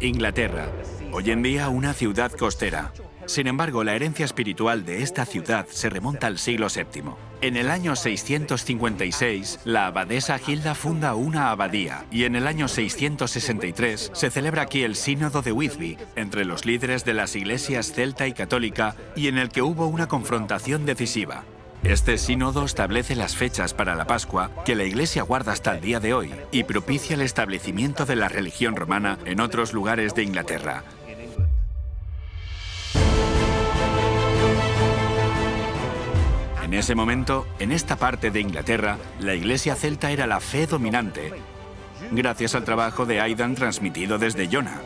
Inglaterra, hoy en día una ciudad costera. Sin embargo, la herencia espiritual de esta ciudad se remonta al siglo VII. En el año 656, la abadesa Hilda funda una abadía y en el año 663 se celebra aquí el Sínodo de Whitby entre los líderes de las iglesias celta y católica y en el que hubo una confrontación decisiva. Este sínodo establece las fechas para la Pascua que la Iglesia guarda hasta el día de hoy y propicia el establecimiento de la religión romana en otros lugares de Inglaterra. En ese momento, en esta parte de Inglaterra, la Iglesia celta era la fe dominante, gracias al trabajo de Aidan transmitido desde Iona.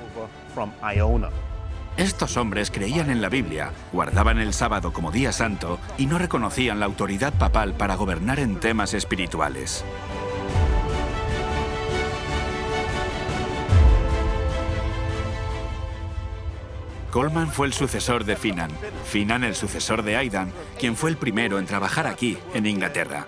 Estos hombres creían en la Biblia, guardaban el sábado como día santo y no reconocían la autoridad papal para gobernar en temas espirituales. Coleman fue el sucesor de Finan, Finan el sucesor de Aidan, quien fue el primero en trabajar aquí, en Inglaterra.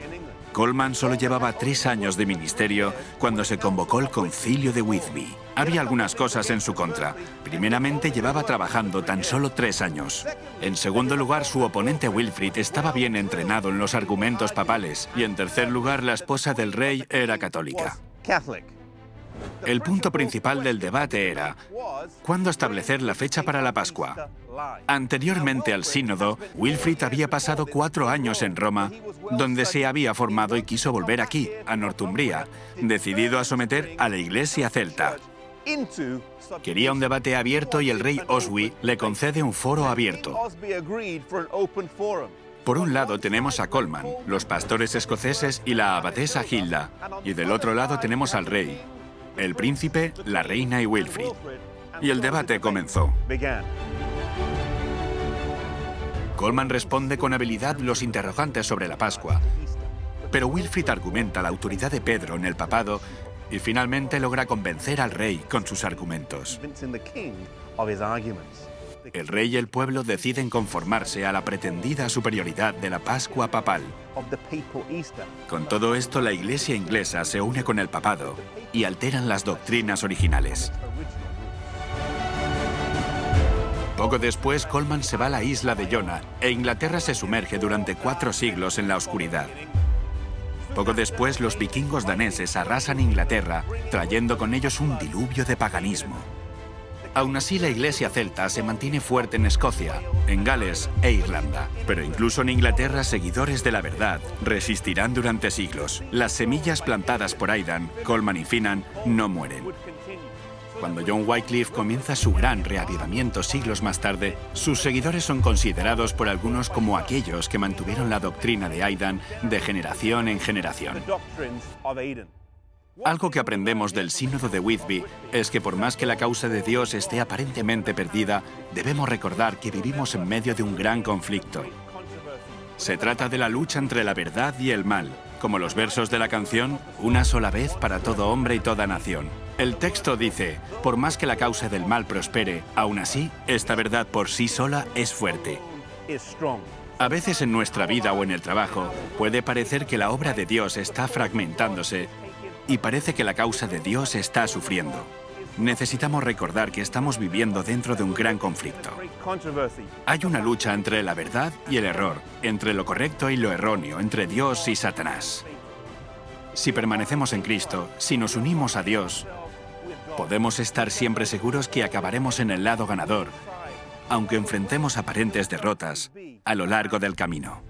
Coleman solo llevaba tres años de ministerio cuando se convocó el concilio de Whitby. Había algunas cosas en su contra. Primeramente llevaba trabajando tan solo tres años. En segundo lugar, su oponente Wilfrid estaba bien entrenado en los argumentos papales. Y en tercer lugar, la esposa del rey era católica. El punto principal del debate era cuándo establecer la fecha para la Pascua. Anteriormente al sínodo, Wilfrid había pasado cuatro años en Roma, donde se había formado y quiso volver aquí, a Northumbria, decidido a someter a la iglesia celta. Quería un debate abierto y el rey Oswy le concede un foro abierto. Por un lado tenemos a Colman, los pastores escoceses y la abadesa Hilda, y del otro lado tenemos al rey, el príncipe, la reina y Wilfrid. Y el debate comenzó. Coleman responde con habilidad los interrogantes sobre la Pascua, pero Wilfrid argumenta la autoridad de Pedro en el papado y finalmente logra convencer al rey con sus argumentos. El rey y el pueblo deciden conformarse a la pretendida superioridad de la Pascua papal. Con todo esto, la iglesia inglesa se une con el papado y alteran las doctrinas originales. Poco después, Colman se va a la isla de Jonah e Inglaterra se sumerge durante cuatro siglos en la oscuridad. Poco después, los vikingos daneses arrasan Inglaterra, trayendo con ellos un diluvio de paganismo. Aún así, la iglesia celta se mantiene fuerte en Escocia, en Gales e Irlanda. Pero incluso en Inglaterra, seguidores de la verdad resistirán durante siglos. Las semillas plantadas por Aidan, Coleman y Finan no mueren. Cuando John Wycliffe comienza su gran reavivamiento siglos más tarde, sus seguidores son considerados por algunos como aquellos que mantuvieron la doctrina de Aidan de generación en generación. Algo que aprendemos del sínodo de Whitby es que por más que la causa de Dios esté aparentemente perdida, debemos recordar que vivimos en medio de un gran conflicto. Se trata de la lucha entre la verdad y el mal, como los versos de la canción, una sola vez para todo hombre y toda nación. El texto dice, por más que la causa del mal prospere, aún así, esta verdad por sí sola es fuerte. A veces en nuestra vida o en el trabajo puede parecer que la obra de Dios está fragmentándose y parece que la causa de Dios está sufriendo. Necesitamos recordar que estamos viviendo dentro de un gran conflicto. Hay una lucha entre la verdad y el error, entre lo correcto y lo erróneo, entre Dios y Satanás. Si permanecemos en Cristo, si nos unimos a Dios, podemos estar siempre seguros que acabaremos en el lado ganador, aunque enfrentemos aparentes derrotas a lo largo del camino.